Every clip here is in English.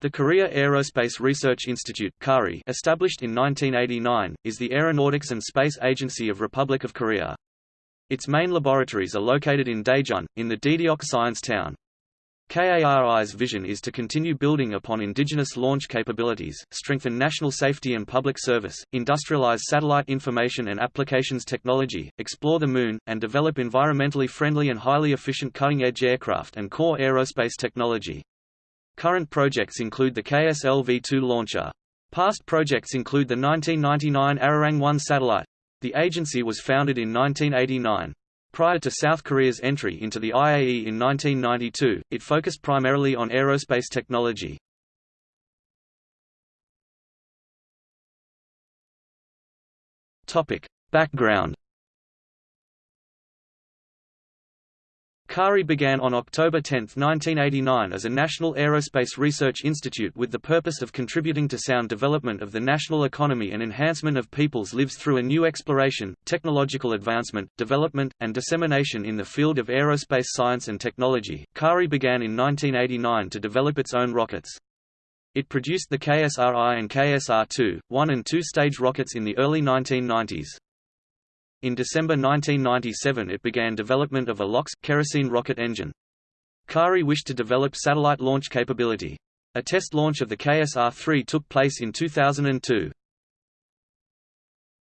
The Korea Aerospace Research Institute KARI, established in 1989, is the aeronautics and space agency of Republic of Korea. Its main laboratories are located in Daejeon, in the Daedeok Science Town. KARI's vision is to continue building upon indigenous launch capabilities, strengthen national safety and public service, industrialize satellite information and applications technology, explore the Moon, and develop environmentally friendly and highly efficient cutting-edge aircraft and core aerospace technology. Current projects include the KSLV-2 launcher. Past projects include the 1999 Arirang-1 satellite. The agency was founded in 1989. Prior to South Korea's entry into the IAE in 1992, it focused primarily on aerospace technology. Topic. Background KARI began on October 10, 1989 as a National Aerospace Research Institute with the purpose of contributing to sound development of the national economy and enhancement of people's lives through a new exploration, technological advancement, development, and dissemination in the field of aerospace science and technology. KARI began in 1989 to develop its own rockets. It produced the KSRI and KSR-2, one and two-stage rockets in the early 1990s. In December 1997 it began development of a LOX, kerosene rocket engine. KARI wished to develop satellite launch capability. A test launch of the KSR-3 took place in 2002.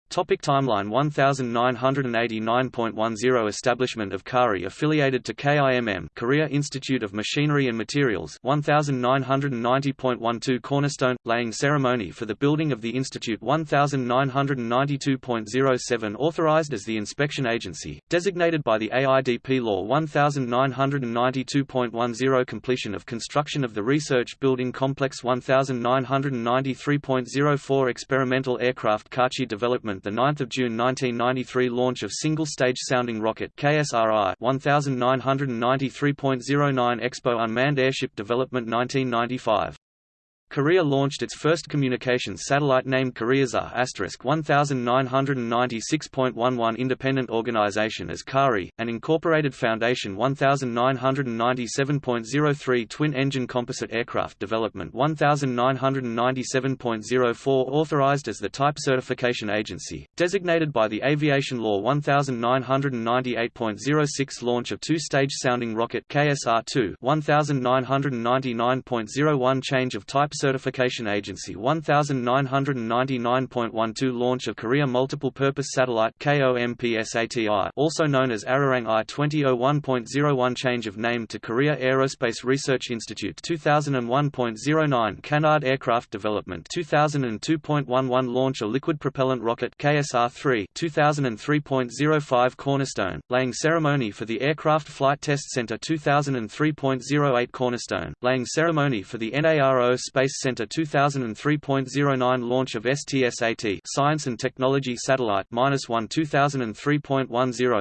Topic timeline 1989.10 Establishment of KARI affiliated to KIMM Korea Institute of Machinery and Materials 1990.12 Cornerstone – laying ceremony for the building of the institute 1992.07 Authorized as the inspection agency, designated by the AIDP Law 1992.10 Completion of construction of the research building complex 1993.04 Experimental aircraft Kachi development the 9th of June 1993 launch of single-stage sounding rocket KSRI 1993.09 Expo unmanned airship development 1995 Korea launched its first communications satellite named KoreaSat 1996.11 independent organization as KARI, an incorporated foundation 1997.03 twin-engine composite aircraft development 1997.04 authorized as the Type Certification Agency, designated by the Aviation Law 1998.06 launch of two-stage sounding rocket KSR-2 1999.01 change of type Certification Agency. 1999.12 launch of Korea Multiple Purpose Satellite also known as Arirang I 2001.01 change of name to Korea Aerospace Research Institute. 2001.09 Canard Aircraft Development. 2002.11 launch a liquid propellant rocket KSR-3 2003.05 Cornerstone, laying ceremony for the Aircraft Flight Test Center. 2003.08 Cornerstone, laying ceremony for the NARO Space Space Center 2003.09 launch of STSAT Science and Technology Satellite minus 1 2003.10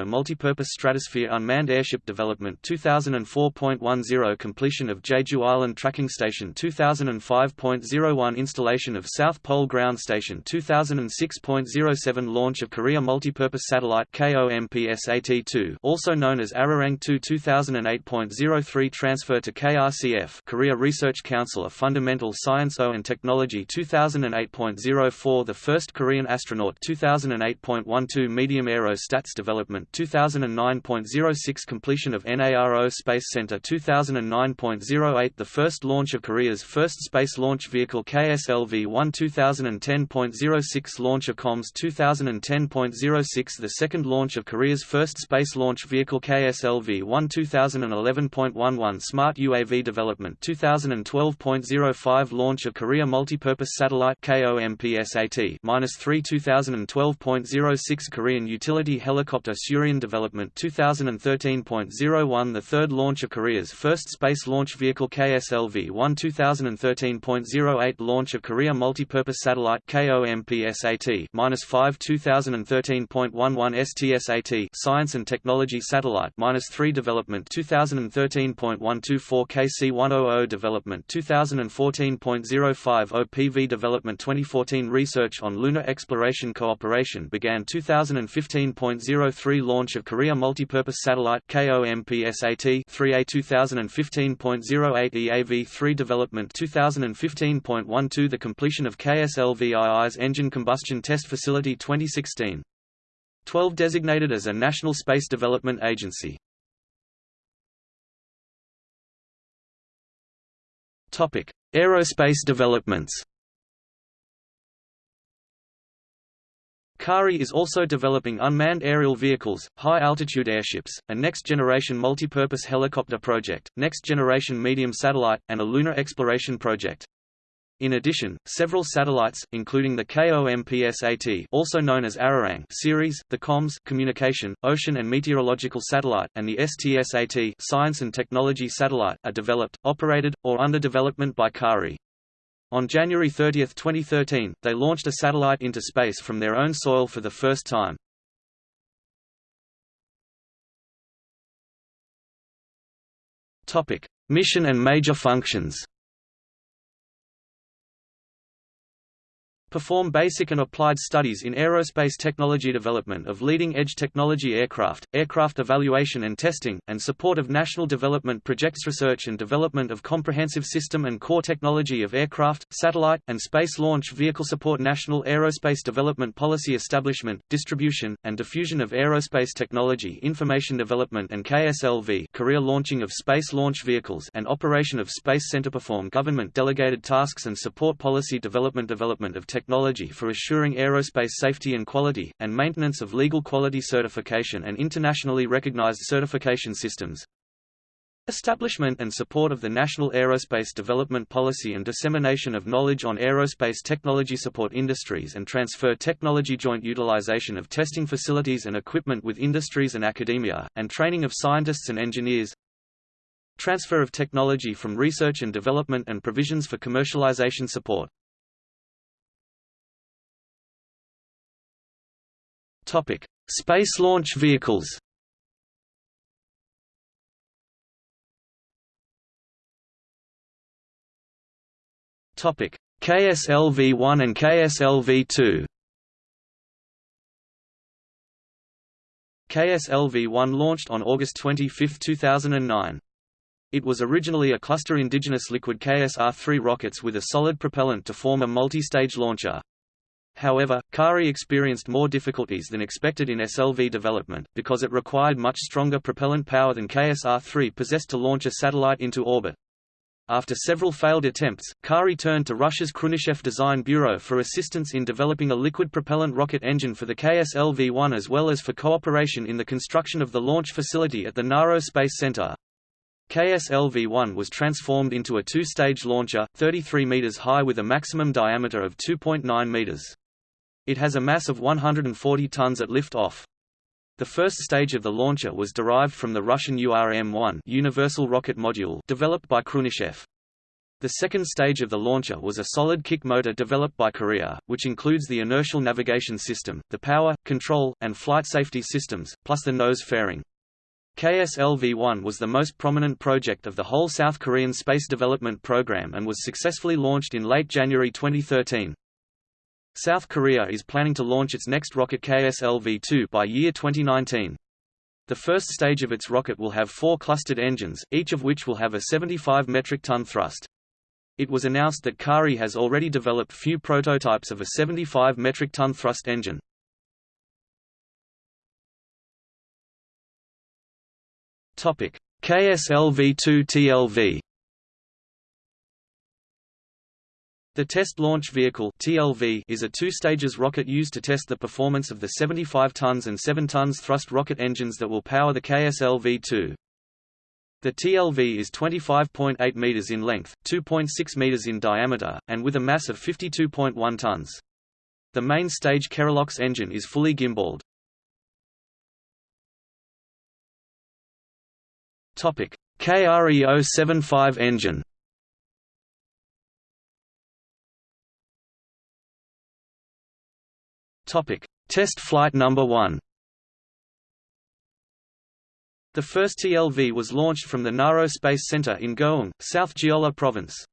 Multipurpose Stratosphere Unmanned Airship Development 2004.10 Completion of Jeju Island Tracking Station 2005.01 Installation of South Pole Ground Station 2006.07 Launch of Korea Multipurpose Satellite KOMPSAT-2 also known as Arirang-2 2008.03 Transfer to KRCF Korea Research Council of Fundamental Science O and Technology 2008.04 The first Korean astronaut 2008.12 Medium Aerostats Development 2009.06 Completion of NARO Space Center 2009.08 The first launch of Korea's first space launch vehicle KSLV-1 2010.06 Launch of COMS 2010.06 The second launch of Korea's first space launch vehicle KSLV-1 2011.11 Smart UAV Development 2012.05 launch of Korea Multipurpose Satellite KOMPSAT -3 2012.06 Korean Utility Helicopter Surion Development 2013.01 The third launch of Korea's first space launch vehicle KSLV-1 2013.08 Launch of Korea Multipurpose Satellite KOMPSAT -5 2013.11 STSAT Science and Technology Satellite -3 Development 2013.124 KC-100 Development 2014 2015.05 OPV Development 2014 Research on Lunar Exploration Cooperation began 2015.03 Launch of Korea Multipurpose Satellite KOMPSAT 3A 2015.08 EAV-3 Development 2015.12 The completion of KSLVII's Engine Combustion Test Facility 2016 12 designated as a National Space Development Agency Topic: Aerospace developments. Kari is also developing unmanned aerial vehicles, high-altitude airships, a next-generation multipurpose helicopter project, next-generation medium satellite, and a lunar exploration project. In addition, several satellites, including the KOMPSAT also known as Arirang series, the COMS communication, ocean and meteorological satellite, and the STSAT science and technology satellite, are developed, operated, or under development by KARI. On January 30, 2013, they launched a satellite into space from their own soil for the first time. Mission and major functions Perform basic and applied studies in aerospace technology development of leading-edge technology aircraft, aircraft evaluation and testing, and support of national development projects research and development of comprehensive system and core technology of aircraft, satellite, and space launch vehicle support national aerospace development policy establishment, distribution, and diffusion of aerospace technology information development and KSLV career launching of space launch vehicles and operation of Space Center perform government delegated tasks and support policy development development of technology for assuring aerospace safety and quality, and maintenance of legal quality certification and internationally recognized certification systems. Establishment and support of the National Aerospace Development Policy and dissemination of knowledge on aerospace technology support industries and transfer technology joint utilization of testing facilities and equipment with industries and academia, and training of scientists and engineers Transfer of technology from research and development and provisions for commercialization support Topic: Space launch vehicles. Topic: KSLV-1 and KSLV-2. KSLV-1 launched on August 25, 2009. It was originally a cluster indigenous liquid KSR-3 rockets with a solid propellant to form a multi-stage launcher. However, Kari experienced more difficulties than expected in SLV development, because it required much stronger propellant power than KSR-3 possessed to launch a satellite into orbit. After several failed attempts, Kari turned to Russia's Khrunichev Design Bureau for assistance in developing a liquid propellant rocket engine for the KSLV-1 as well as for cooperation in the construction of the launch facility at the Naro Space Center. KSLV-1 was transformed into a two-stage launcher, 33 meters high with a maximum diameter of 2.9 meters. It has a mass of 140 tons at lift-off. The first stage of the launcher was derived from the Russian URM-1 Universal Rocket Module developed by Khrunichev. The second stage of the launcher was a solid kick motor developed by Korea, which includes the inertial navigation system, the power, control, and flight safety systems, plus the nose fairing. KSLV-1 was the most prominent project of the whole South Korean space development program and was successfully launched in late January 2013. South Korea is planning to launch its next rocket KSLV-2 by year 2019. The first stage of its rocket will have four clustered engines, each of which will have a 75 metric ton thrust. It was announced that Kari has already developed few prototypes of a 75 metric ton thrust engine. KSLV-2 TLV The Test Launch Vehicle (TLV) is a two-stages rocket used to test the performance of the 75 tons and 7 tons thrust rocket engines that will power the KSLV-2. The TLV is 25.8 meters in length, 2.6 meters in diameter, and with a mass of 52.1 tons. The main stage Kerolox engine is fully gimbaled. Topic: KRE-075 engine. Topic: Test flight number 1. The first TLV was launched from the Naro Space Center in Goheung, South Jeolla Province.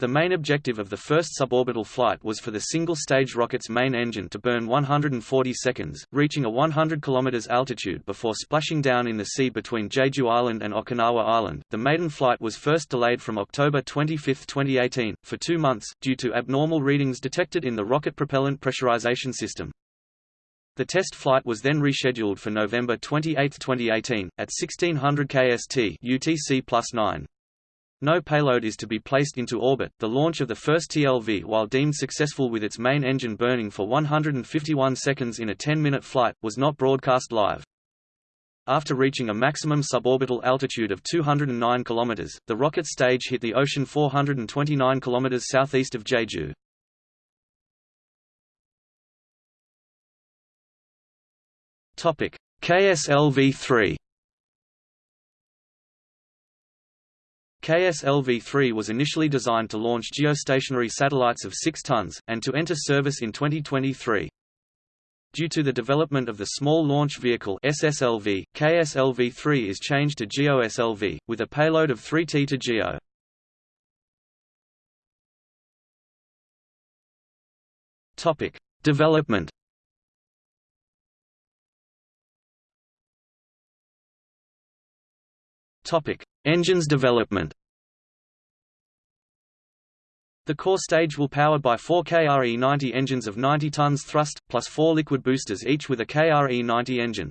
The main objective of the first suborbital flight was for the single-stage rocket's main engine to burn 140 seconds, reaching a 100 km altitude before splashing down in the sea between Jeju Island and Okinawa Island. The maiden flight was first delayed from October 25, 2018, for two months, due to abnormal readings detected in the rocket propellant pressurization system. The test flight was then rescheduled for November 28, 2018, at 1600 kst UTC plus 9. No payload is to be placed into orbit. The launch of the first TLV, while deemed successful with its main engine burning for 151 seconds in a 10-minute flight, was not broadcast live. After reaching a maximum suborbital altitude of 209 km, the rocket stage hit the ocean 429 km southeast of Jeju. Topic: KSLV-3 KSLV-3 was initially designed to launch geostationary satellites of 6 tons, and to enter service in 2023. Due to the development of the Small Launch Vehicle SSLV, KSLV-3 is changed to GEOSLV, with a payload of 3T to GEO. Topic: Development. Topic: Engines development. The core stage will powered by four KRE-90 engines of 90 tons thrust, plus four liquid boosters each with a KRE-90 engine.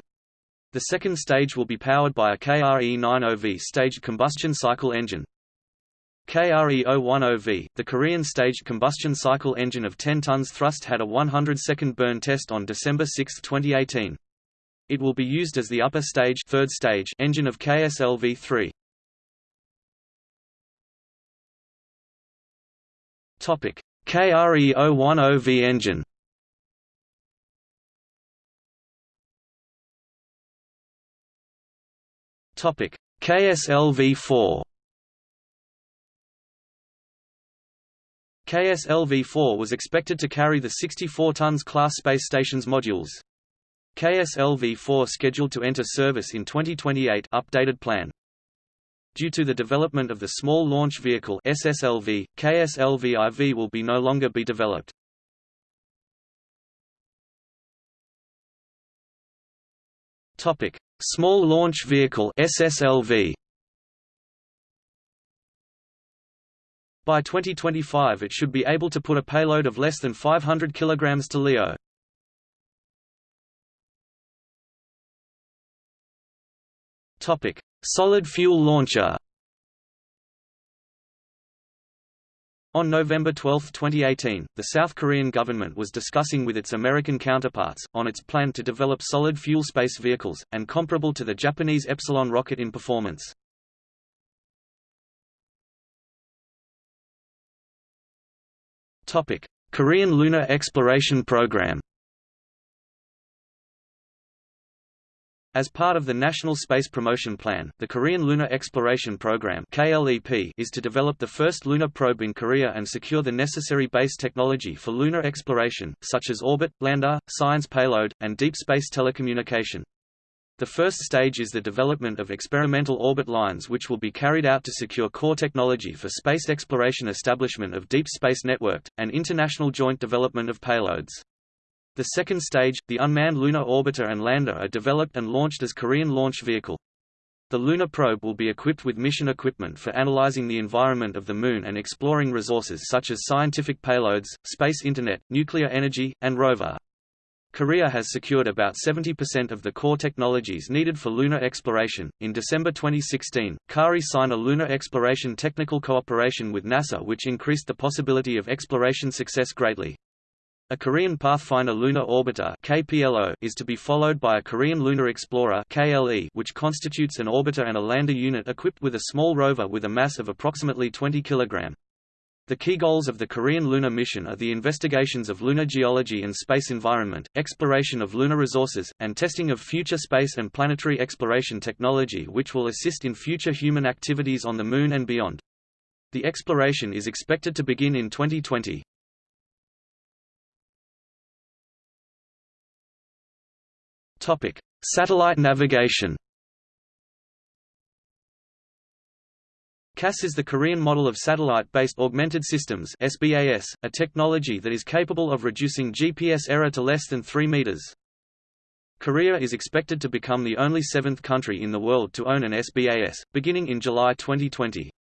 The second stage will be powered by a KRE-90V staged combustion cycle engine. KRE-010V, the Korean staged combustion cycle engine of 10 tons thrust had a 100-second burn test on December 6, 2018. It will be used as the upper stage, third stage engine of KSLV-3. KRE-010V engine. Topic: KSLV-4. KSLV-4 was expected to carry the 64 tons class space station's modules. KSLV-4 scheduled to enter service in 2028 updated plan. Due to the development of the Small Launch Vehicle SSLV, KSLV-IV will be no longer be developed. Topic: Small Launch Vehicle SSLV. By 2025 it should be able to put a payload of less than 500 kg to LEO. Topic: Solid fuel launcher On November 12, 2018, the South Korean government was discussing with its American counterparts, on its plan to develop solid fuel space vehicles, and comparable to the Japanese Epsilon rocket in performance. Korean Lunar Exploration Program As part of the National Space Promotion Plan, the Korean Lunar Exploration Program (KLEP) is to develop the first lunar probe in Korea and secure the necessary base technology for lunar exploration, such as orbit, lander, science payload, and deep space telecommunication. The first stage is the development of experimental orbit lines which will be carried out to secure core technology for space exploration establishment of deep space networked, and international joint development of payloads. The second stage, the unmanned lunar orbiter and lander are developed and launched as Korean launch vehicle. The lunar probe will be equipped with mission equipment for analyzing the environment of the Moon and exploring resources such as scientific payloads, space internet, nuclear energy, and rover. Korea has secured about 70% of the core technologies needed for lunar exploration. In December 2016, KARI signed a lunar exploration technical cooperation with NASA which increased the possibility of exploration success greatly. A Korean Pathfinder Lunar Orbiter KPLO is to be followed by a Korean Lunar Explorer KLE which constitutes an orbiter and a lander unit equipped with a small rover with a mass of approximately 20 kg. The key goals of the Korean lunar mission are the investigations of lunar geology and space environment, exploration of lunar resources, and testing of future space and planetary exploration technology which will assist in future human activities on the Moon and beyond. The exploration is expected to begin in 2020. Topic: Satellite navigation. KASS is the Korean model of satellite-based augmented systems SBAS, a technology that is capable of reducing GPS error to less than 3 meters. Korea is expected to become the only seventh country in the world to own an SBAS, beginning in July 2020.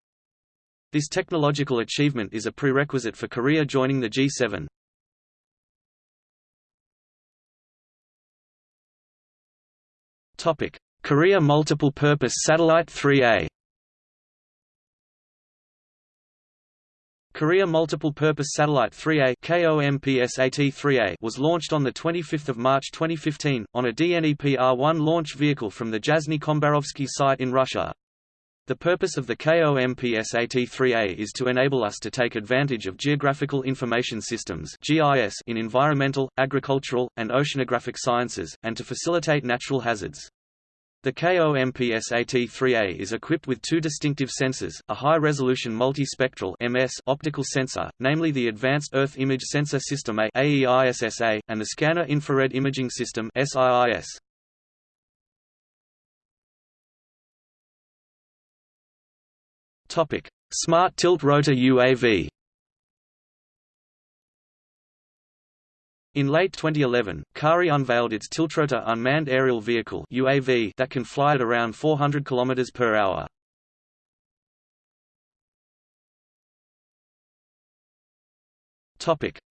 This technological achievement is a prerequisite for Korea joining the G7. Topic: Korea Multiple Purpose Satellite 3A. Korea Multiple Purpose Satellite 3A KOMPSAT-3A was launched on 25 March 2015, on a Dnepr-1 launch vehicle from the Jasny Dombarovsky site in Russia. The purpose of the KOMPSAT-3A is to enable us to take advantage of Geographical Information Systems in environmental, agricultural, and oceanographic sciences, and to facilitate natural hazards. The KOMPSAT-3A is equipped with two distinctive sensors, a high-resolution multispectral MS optical sensor, namely the Advanced Earth Image Sensor System A AEISSA, and the Scanner Infrared Imaging System SIIS. Topic: Smart Tilt Rotor UAV In late 2011, KARI unveiled its Tiltrotor unmanned aerial vehicle (UAV) that can fly at around 400 km per hour.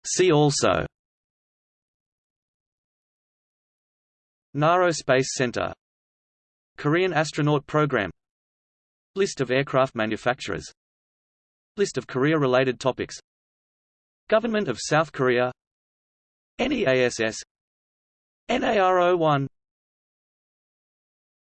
See also. Naro Space Center Korean astronaut program List of aircraft manufacturers List of Korea-related topics Government of South Korea NEASS NARO1